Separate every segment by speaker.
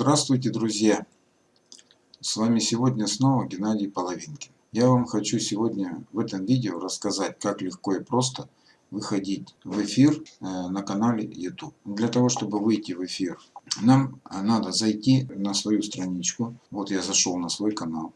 Speaker 1: Здравствуйте, друзья! С вами сегодня снова Геннадий Половинкин. Я вам хочу сегодня в этом видео рассказать, как легко и просто выходить в эфир э, на канале YouTube. Для того, чтобы выйти в эфир, нам надо зайти на свою страничку. Вот я зашел на свой канал.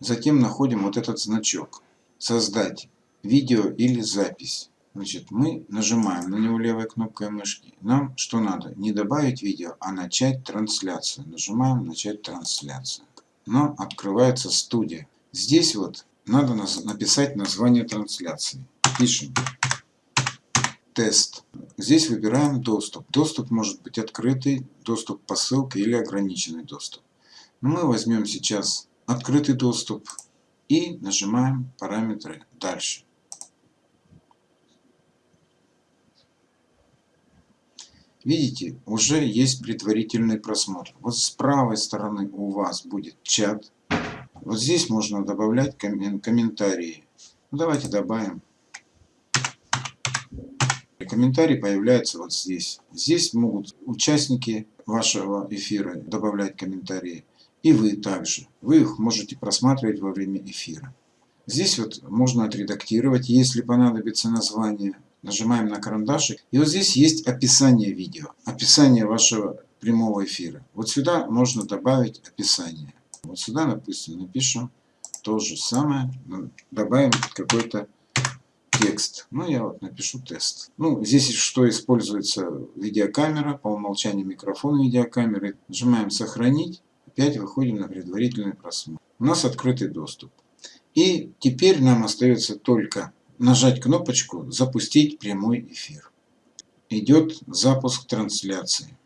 Speaker 1: Затем находим вот этот значок. Создать видео или запись. Значит, мы нажимаем на него левой кнопкой мышки. Нам что надо? Не добавить видео, а начать трансляцию. Нажимаем начать трансляцию. Но открывается студия. Здесь вот надо написать название трансляции. Пишем тест. Здесь выбираем доступ. Доступ может быть открытый, доступ по ссылке или ограниченный доступ. Мы возьмем сейчас открытый доступ и нажимаем параметры дальше. Видите, уже есть предварительный просмотр. Вот с правой стороны у вас будет чат. Вот здесь можно добавлять комментарии. Ну, давайте добавим. Комментарий появляется вот здесь. Здесь могут участники вашего эфира добавлять комментарии. И вы также. Вы их можете просматривать во время эфира. Здесь вот можно отредактировать, если понадобится название нажимаем на карандашик. И вот здесь есть описание видео, описание вашего прямого эфира. Вот сюда можно добавить описание. Вот сюда, допустим, напишем то же самое, добавим какой-то текст. Ну, я вот напишу тест. Ну, здесь что используется видеокамера, по умолчанию микрофон видеокамеры. Нажимаем сохранить, опять выходим на предварительный просмотр. У нас открытый доступ. И теперь нам остается только нажать кнопочку «Запустить прямой эфир». Идет запуск трансляции.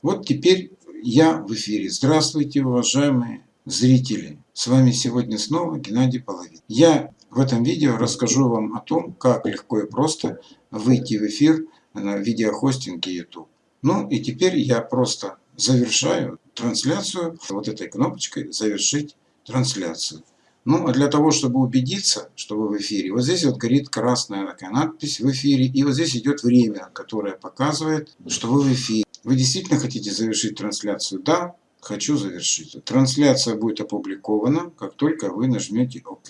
Speaker 1: Вот теперь я в эфире. Здравствуйте, уважаемые зрители. С вами сегодня снова Геннадий Половин. Я в этом видео расскажу вам о том, как легко и просто выйти в эфир на видеохостинге YouTube. Ну и теперь я просто завершаю трансляцию вот этой кнопочкой «Завершить трансляцию». Ну, а для того, чтобы убедиться, что вы в эфире, вот здесь вот горит красная такая надпись «В эфире», и вот здесь идет время, которое показывает, что вы в эфире. Вы действительно хотите завершить трансляцию? Да, хочу завершить. Трансляция будет опубликована, как только вы нажмете «Ок».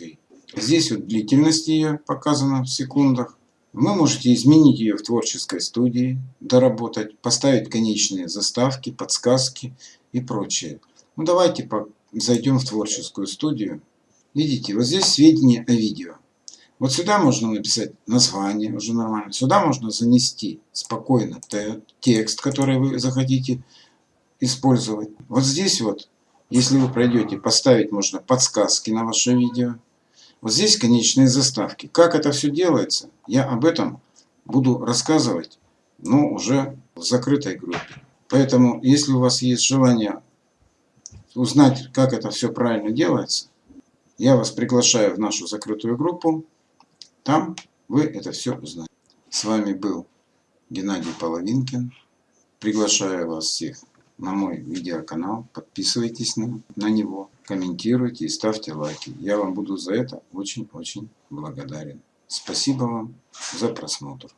Speaker 1: Здесь вот длительность ее показана в секундах. Вы можете изменить ее в творческой студии, доработать, поставить конечные заставки, подсказки и прочее. Ну давайте зайдем в творческую студию. Видите, вот здесь сведения о видео. Вот сюда можно написать название, уже нормально. Сюда можно занести спокойно текст, который вы захотите использовать. Вот здесь вот, если вы пройдете, поставить можно подсказки на ваше видео. Вот здесь конечные заставки. Как это все делается, я об этом буду рассказывать, но уже в закрытой группе. Поэтому, если у вас есть желание узнать, как это все правильно делается, я вас приглашаю в нашу закрытую группу. Там вы это все узнаете. С вами был Геннадий Половинкин. Приглашаю вас всех на мой видеоканал. Подписывайтесь на, него, комментируйте и ставьте лайки. Я вам буду за это очень-очень благодарен. Спасибо вам за просмотр.